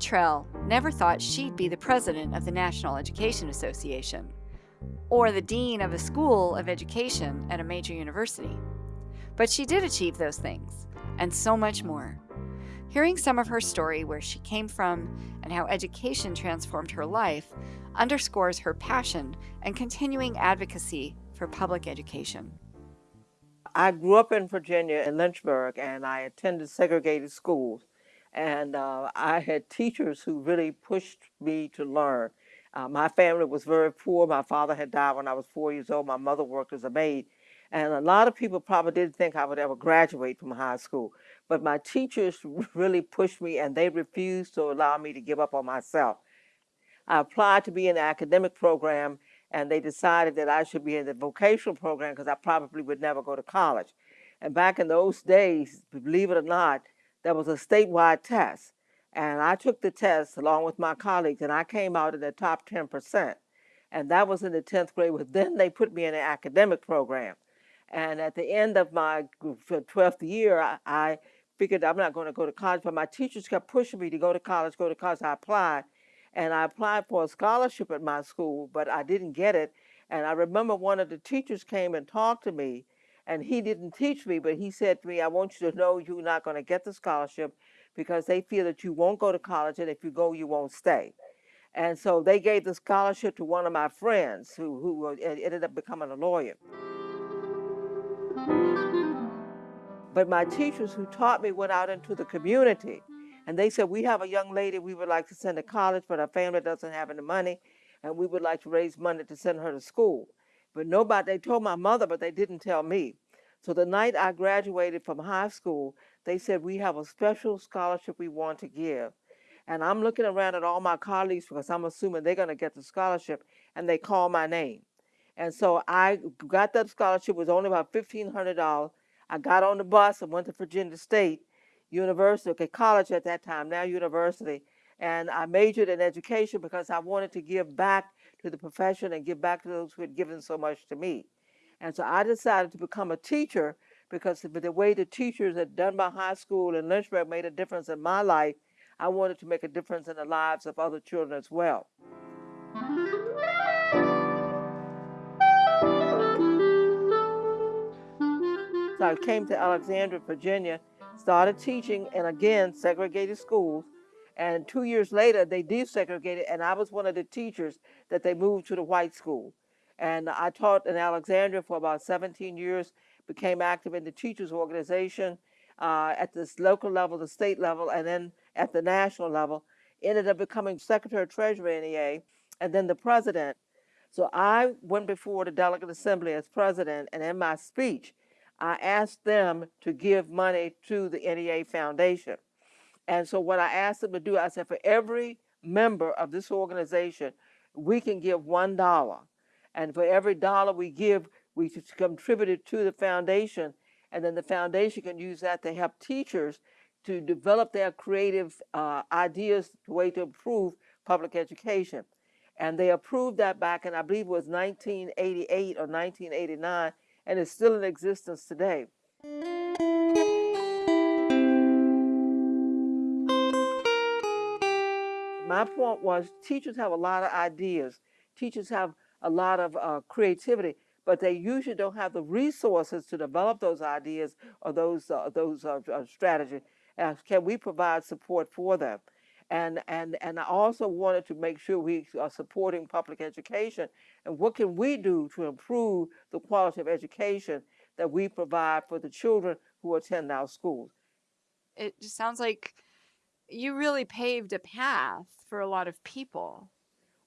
Futrell never thought she'd be the president of the National Education Association or the dean of a school of education at a major university. But she did achieve those things, and so much more. Hearing some of her story, where she came from, and how education transformed her life, underscores her passion and continuing advocacy for public education. I grew up in Virginia in Lynchburg and I attended segregated schools. And uh, I had teachers who really pushed me to learn. Uh, my family was very poor. My father had died when I was four years old. My mother worked as a maid. And a lot of people probably didn't think I would ever graduate from high school. But my teachers really pushed me and they refused to allow me to give up on myself. I applied to be in the academic program and they decided that I should be in the vocational program because I probably would never go to college. And back in those days, believe it or not, there was a statewide test. And I took the test along with my colleagues, and I came out in the top 10%. And that was in the 10th grade. But then they put me in an academic program. And at the end of my 12th year, I, I figured I'm not going to go to college, but my teachers kept pushing me to go to college, go to college. I applied, and I applied for a scholarship at my school, but I didn't get it. And I remember one of the teachers came and talked to me, and he didn't teach me, but he said to me, I want you to know you're not going to get the scholarship because they feel that you won't go to college, and if you go, you won't stay. And so they gave the scholarship to one of my friends who, who uh, ended up becoming a lawyer. But my teachers who taught me went out into the community and they said, we have a young lady we would like to send to college, but her family doesn't have any money and we would like to raise money to send her to school. But nobody, they told my mother, but they didn't tell me. So the night I graduated from high school, they said, we have a special scholarship we want to give. And I'm looking around at all my colleagues because I'm assuming they're going to get the scholarship, and they call my name. And so I got that scholarship, it was only about $1,500. I got on the bus and went to Virginia State University, okay, college at that time, now university. And I majored in education because I wanted to give back to the profession and give back to those who had given so much to me. And so I decided to become a teacher because the way the teachers done my high school in Lynchburg made a difference in my life. I wanted to make a difference in the lives of other children as well. So I came to Alexandria, Virginia, started teaching in, again, segregated schools. And two years later, they desegregated, and I was one of the teachers that they moved to the white school. And I taught in Alexandria for about 17 years, became active in the teachers organization uh, at this local level, the state level, and then at the national level. Ended up becoming Secretary of Treasury NEA, and then the president. So I went before the Delegate Assembly as president, and in my speech, I asked them to give money to the NEA Foundation. And so what I asked them to do, I said, for every member of this organization, we can give $1. And for every dollar we give, we contribute it to the foundation. And then the foundation can use that to help teachers to develop their creative uh, ideas, the way to improve public education. And they approved that back in, I believe it was 1988 or 1989, and it's still in existence today. My point was teachers have a lot of ideas. Teachers have a lot of uh, creativity, but they usually don't have the resources to develop those ideas or those uh, those uh, uh strategies. Can we provide support for them? And, and, and I also wanted to make sure we are supporting public education. And what can we do to improve the quality of education that we provide for the children who attend our schools? It just sounds like you really paved a path for a lot of people.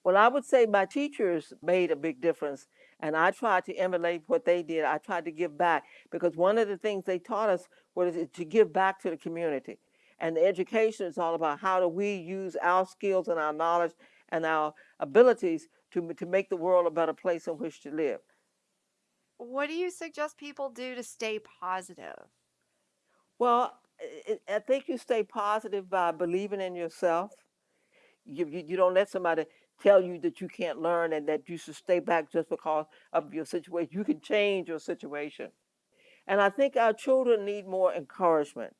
Well, I would say my teachers made a big difference, and I tried to emulate what they did. I tried to give back because one of the things they taught us was to give back to the community. And the education is all about how do we use our skills and our knowledge and our abilities to, to make the world a better place in which to live. What do you suggest people do to stay positive? Well, I think you stay positive by believing in yourself. You, you, you, don't let somebody tell you that you can't learn and that you should stay back just because of your situation. You can change your situation. And I think our children need more encouragement.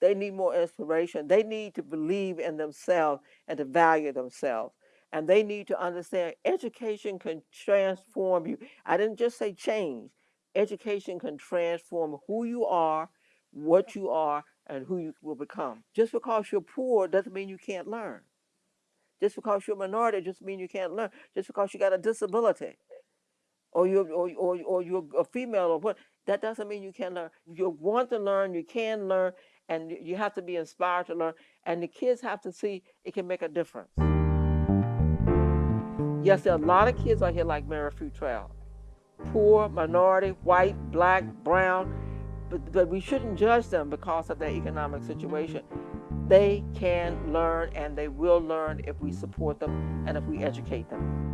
They need more inspiration. They need to believe in themselves and to value themselves. And they need to understand education can transform you. I didn't just say change. Education can transform who you are, what you are, and who you will become. Just because you're poor doesn't mean you can't learn. Just because you're a minority doesn't mean you can't learn. Just because you got a disability or you're or, or, or you're a female or what that doesn't mean you can't learn you want to learn you can learn and you have to be inspired to learn and the kids have to see it can make a difference yes there are a lot of kids out here like mary Futrell. poor minority white black brown but, but we shouldn't judge them because of their economic situation. They can learn and they will learn if we support them and if we educate them